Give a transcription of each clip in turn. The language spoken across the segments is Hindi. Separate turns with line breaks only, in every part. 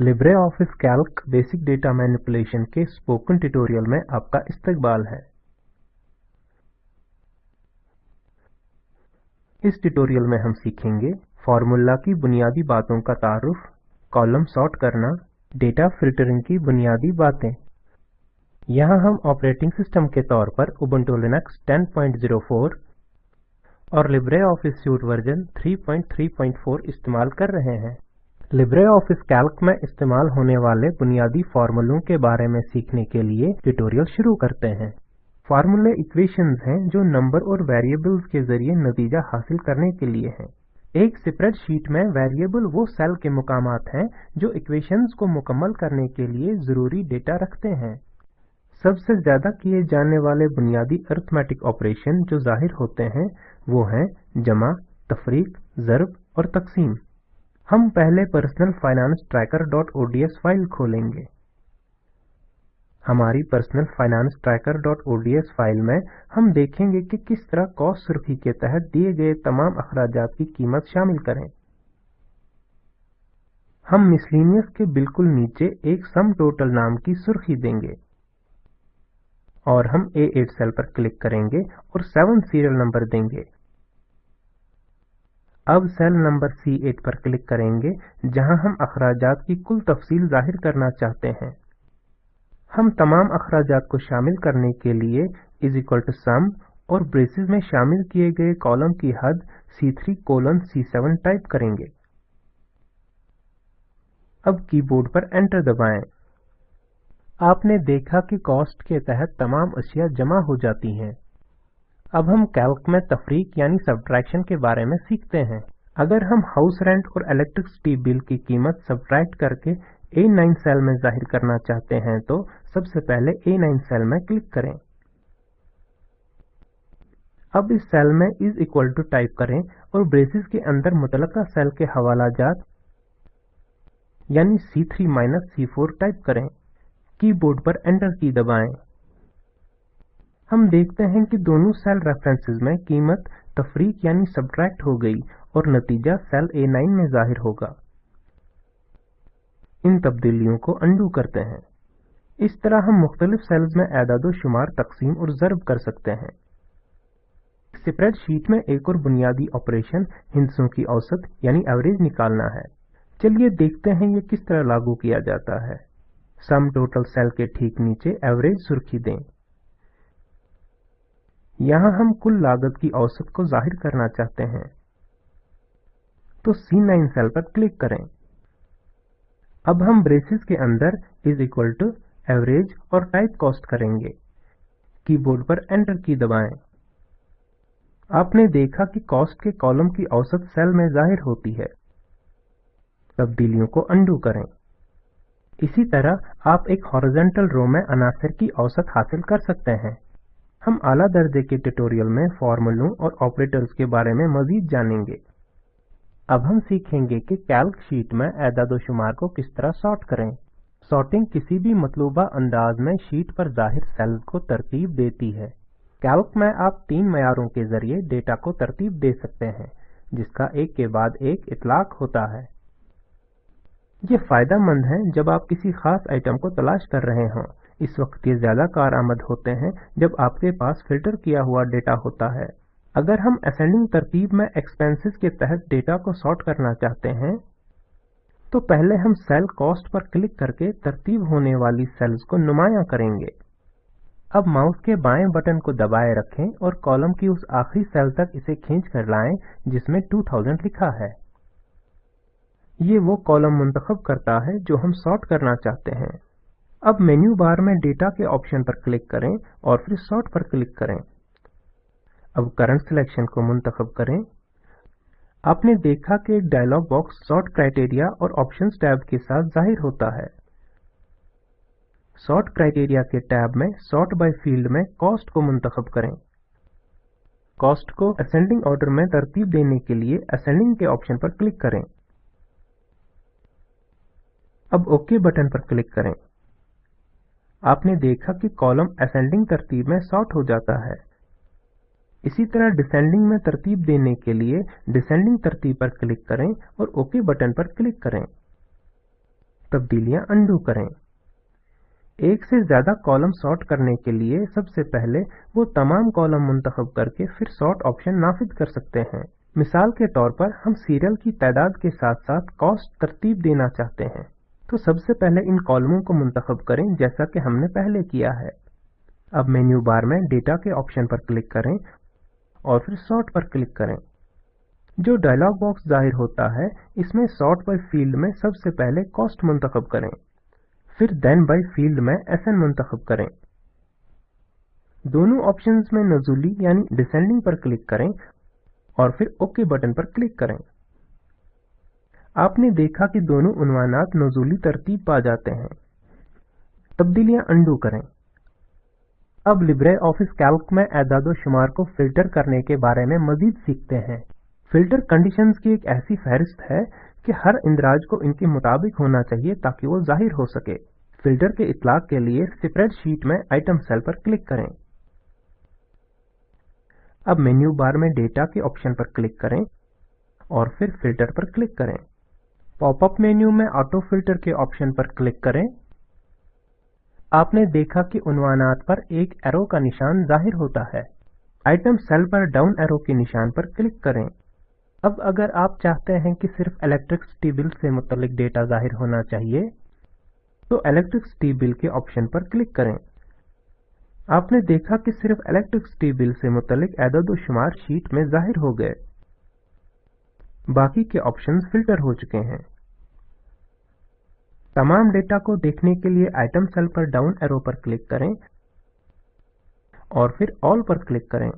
Libre Office Calc basic data manipulation के स्पोकन ट्यूटोरियल में आपका इस्तकबाल है इस ट्यूटोरियल में हम सीखेंगे फॉर्मूला की बुनियादी बातों का तारुफ कॉलम सॉर्ट करना डेटा फिल्टरिंग की बुनियादी बातें यहाँ हम ऑपरेटिंग सिस्टम के तौर पर Ubuntu Linux 10.04 और लिब्रे ऑफिस सूट वर्जन 3.3.4 इस्तेमाल कर रहे हैं लिब्रे ऑफिस कैल्क में इस्तेमाल होने वाले बुनियादी फार्मूलों के बारे में सीखने के लिए ट्यूटोरियल शुरू करते हैं फार्मूले इक्वेशंस हैं जो नंबर और वेरिएबल्स के जरिए नतीजा हासिल करने के लिए हैं एक शीट में वेरिएबल वो सेल के मुकाम हैं जो इक्वेशंस को मुकम्मल करने के लिए ज़रूरी डेटा रखते हैं सबसे ज़्यादा किए जाने वाले बुनियादी अर्थमेटिक ऑपरेशन जो जाहिर होते हैं वो हैं जमा तफरीक ज़रब और तकसीम हम पहले personal finance tracker dot ODS file खोलेंगे हमारी personal finance tracker dot ODS file में हम देखेंगे कि किस तरह कॉस्ट सुर्खी के तहत दिए गए तमाम अखराज की कीमत शामिल करें हम मिसलिनियस के बिल्कुल नीचे एक सम टोटल नाम की सुर्खी देंगे और हम ए एट सेल पर क्लिक करेंगे और सेवन सीरियल नंबर देंगे अब सेल नंबर C8 पर क्लिक करेंगे जहां हम अखराजात की कुल तफसील जाहिर करना चाहते हैं हम तमाम अखराजात को शामिल करने के लिए इज इक्वल टू सम और ब्रेसिस में शामिल किए गए कॉलम की हद C3 कोलन सी टाइप करेंगे अब कीबोर्ड पर एंटर दबाएं आपने देखा कि कॉस्ट के तहत तमाम अशिया जमा हो जाती हैं अब हम कैल्क में तफरीक यानी सब्ट्रैक्शन के बारे में सीखते हैं अगर हम हाउस रेंट और इलेक्ट्रिसिटी बिल की कीमत सब्ट्रैक्ट करके ए नाइन सेल में जाहिर करना चाहते हैं तो सबसे पहले ए नाइन सेल में क्लिक करें अब इस सेल में इज इक्वल टू टाइप करें और ब्रेसिस के अंदर मुतल सेल के हवाला जात यानी three minus C four type करें कीबोर्ड पर एंटर की दबाएं हम देखते हैं कि दोनों सेल रेफरेंसेस में कीमत तफरीक यानी सब्ट्रैक्ट हो गई और नतीजा सेल ए नाइन में जाहिर होगा इन तब्दीलियों को अंडू करते हैं इस तरह हम मुख्तलिफ सेल्स में एदादो शुमार तकसीम और जर्ब कर सकते हैं स्प्रेडशीट में एक और बुनियादी ऑपरेशन हिंसों की औसत यानी एवरेज निकालना है चलिए देखते हैं ये किस तरह लागू किया जाता है सम टोटल सेल के ठीक नीचे एवरेज सुर्खी दें यहां हम कुल लागत की औसत को जाहिर करना चाहते हैं तो C9 सेल पर क्लिक करें अब हम ब्रेसेस के अंदर इज इक्वल टू एवरेज और टाइप कॉस्ट करेंगे कीबोर्ड पर एंटर की दबाएं आपने देखा कि कॉस्ट के कॉलम की औसत सेल में जाहिर होती है तब्दीलियों को अंडू करें इसी तरह आप एक हॉरिजेंटल रो में अनासर की औसत हासिल कर सकते हैं हम आला दर्जे के ट्यूटोरियल में फॉर्मूलों और ऑपरेटर्स के बारे में मजीद जानेंगे अब हम सीखेंगे कि कैल्क शीट में एदादोशुमार को किस तरह सॉर्ट करें सॉर्टिंग किसी भी मतलूबा अंदाज में शीट पर जाहिर सेल को तरतीब देती है कैल्क में आप तीन मैारों के जरिए डेटा को तरतीब दे सकते हैं जिसका एक के बाद एक इतलाक होता है ये फायदा मंद है जब आप किसी खास आइटम को तलाश कर रहे हों इस वक्त ये ज़्यादा कार आमद होते हैं जब आपके पास फिल्टर किया हुआ डेटा होता है अगर हम असेंडिंग तरतीब में एक्सपेंसेस के तहत डेटा को सॉर्ट करना चाहते हैं तो पहले हम सेल कॉस्ट पर क्लिक करके तरतीब होने वाली सेल्स को नुमाया करेंगे अब माउस के बाएं बटन को दबाए रखें और कॉलम की उस आखिरी सेल तक इसे खींच कर लाएं जिसमें 2000 लिखा है ये वो कॉलम मुंतखब करता है जो हम सॉर्ट करना चाहते हैं अब मेन्यू बार में डेटा के ऑप्शन पर क्लिक करें और फिर सॉर्ट पर क्लिक करें अब करंट सिलेक्शन को मुंतखब करें आपने देखा कि डायलॉग बॉक्स सॉर्ट क्राइटेरिया और ऑप्शंस टैब के साथ जाहिर होता है सॉर्ट क्राइटेरिया के टैब में सॉर्ट बाय फील्ड में कॉस्ट को मुंतखब करें कॉस्ट को असेंडिंग ऑर्डर में तरतीब देने के लिए असेंडिंग के ऑप्शन पर क्लिक करें अब ओके बटन पर क्लिक करें आपने देखा कि कॉलम असेंडिंग तरतीब में सॉर्ट हो जाता है इसी तरह डिसेंडिंग में तरतीब देने के लिए डिसेंडिंग तरतीब पर क्लिक करें और ओके बटन पर क्लिक करें तब्दीलियां अंडू करें एक से ज्यादा कॉलम सॉर्ट करने के लिए सबसे पहले वो तमाम कॉलम मुंतब करके फिर सॉर्ट ऑप्शन नाफिज कर सकते हैं मिसाल के तौर पर हम सीरियल की तादाद के साथ साथ कॉस्ट तरतीब देना चाहते हैं तो सबसे पहले इन कॉलमों को मुंतखब करें जैसा कि हमने पहले किया है अब मेन्यू बार में डेटा के ऑप्शन पर क्लिक करें और फिर सॉर्ट पर क्लिक करें जो डायलॉग बॉक्स जाहिर होता है इसमें सॉर्ट बाय फील्ड में सबसे पहले कॉस्ट मुंतखब करें फिर देन बाय फील्ड में एस एन मुंतखब करें दोनों ऑप्शंस में नजूली यानी डिसेंडिंग पर क्लिक करें और फिर ओके बटन पर क्लिक करें आपने देखा कि दोनों उन्वानात नजूली तरतीब पा जाते हैं तब्दीलियां अंडू करें अब लिब्रे ऑफिस कैल्क में एदाद शुमार को फिल्टर करने के बारे में मजीद सीखते हैं फिल्टर कंडीशंस की एक ऐसी फहरिस्त है कि हर इंदराज को इनके मुताबिक होना चाहिए ताकि वो जाहिर हो सके फिल्टर के इतलाक के लिए स्प्रेड शीट में आइटम सेल पर क्लिक करें अब मेन्यू बार में डेटा के ऑप्शन पर क्लिक करें और फिर फिल्टर पर क्लिक करें पॉपअप मेन्यू में ऑटो फिल्टर के ऑप्शन पर क्लिक करें आपने देखा कि उन्वानात पर एक एरो का निशान जाहिर होता है आइटम सेल पर डाउन एरो के निशान पर क्लिक करें अब अगर आप चाहते हैं कि सिर्फ इलेक्ट्रिसिटी बिल से मुतलिक डेटा जाहिर होना चाहिए तो इलेक्ट्रिसिटी बिल के ऑप्शन पर क्लिक करें आपने देखा कि सिर्फ इलेक्ट्रिसिटी बिल से मुतलिक एदादोशुमार शीट में जाहिर हो गए बाकी के ऑप्शंस फिल्टर हो चुके हैं तमाम डेटा को देखने के लिए आइटम सेल पर डाउन एरो पर क्लिक करें और फिर ऑल पर क्लिक करें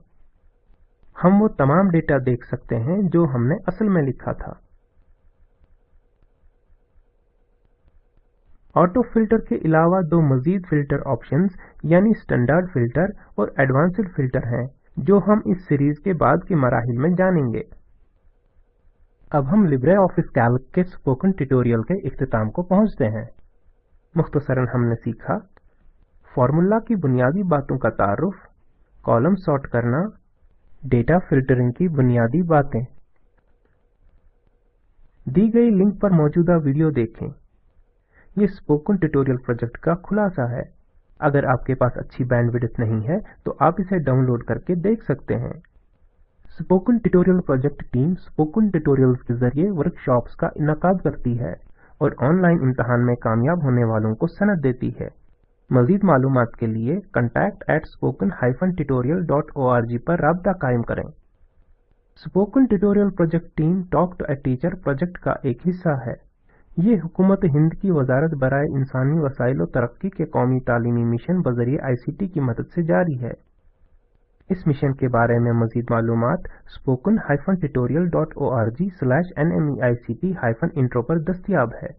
हम वो तमाम डेटा देख सकते हैं जो हमने असल में लिखा था ऑटो फिल्टर के अलावा दो मजीद फिल्टर ऑप्शंस यानी स्टैंडर्ड फिल्टर और एडवांस्ड फिल्टर हैं जो हम इस सीरीज के बाद के मराहल में जानेंगे अब हम लिब्रे ऑफिस कैल्क के स्पोकन ट्यूटोरियल के अख्ताम को पहुंचते हैं मुख्तसरन हमने सीखा फार्मूला की बुनियादी बातों का तारुफ कॉलम सॉर्ट करना डेटा फिल्टरिंग की बुनियादी बातें दी गई लिंक पर मौजूदा वीडियो देखें यह स्पोकन ट्यूटोरियल प्रोजेक्ट का खुलासा है अगर आपके पास अच्छी बैंडविड्थ नहीं है तो आप इसे डाउनलोड करके देख सकते हैं spoken tutorial project team spoken tutorials के जरिए वर्कशॉप्स का इनका करती है और ऑनलाइन इम्तहान में कामयाब होने वालों को सनद देती है मजीद मालूम के लिए contact at spoken hyphen tutorial dot O R G पर रबता कायम करें spoken tutorial project team talk to a teacher project का एक हिस्सा है ये हुकूमत हिंद की वजारत बरए इंसानी वसाइल तरक्की के कौमी तालीमी मिशन बजरिए आई सी टी की मदद से जारी है इस मिशन के बारे में मजीद मालूम spoken hyphen tutorial dot O R G slash N M E I C T hyphen intro पर दस्तियाब है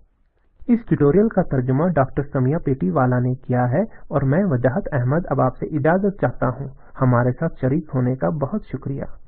इस ट्यूटोरियल का तर्जुमा डॉक्टर समिया पेटी वाला ने किया है और मैं वजाहत अहमद अब आपसे इजाज़त चाहता हूँ हमारे साथ शरीक होने का बहुत शुक्रिया